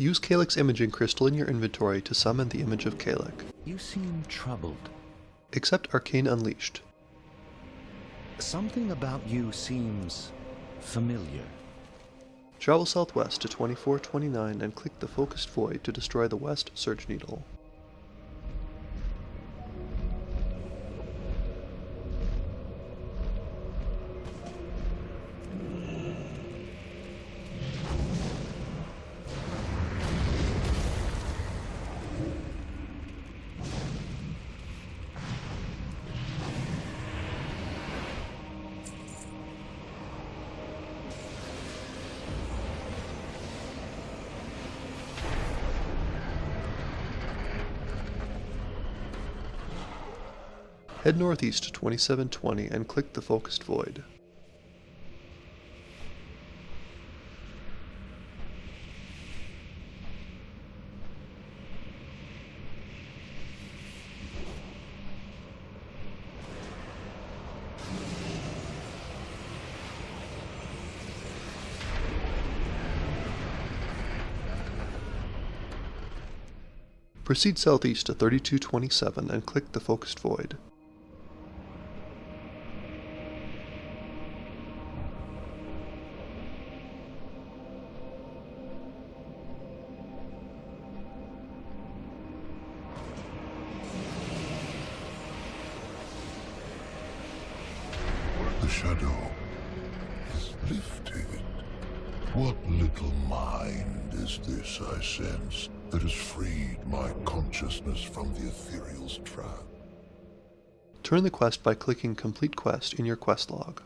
Use Calyx Imaging Crystal in your inventory to summon the image of Kalik. You seem troubled. Accept Arcane Unleashed. Something about you seems familiar. Travel southwest to 2429 and click the Focused Void to destroy the West Search Needle. Head northeast to 2720 and click the Focused Void. Proceed southeast to 3227 and click the Focused Void. The shadow is lifted. What little mind is this I sense that has freed my consciousness from the ethereal's trap? Turn the quest by clicking Complete Quest in your quest log.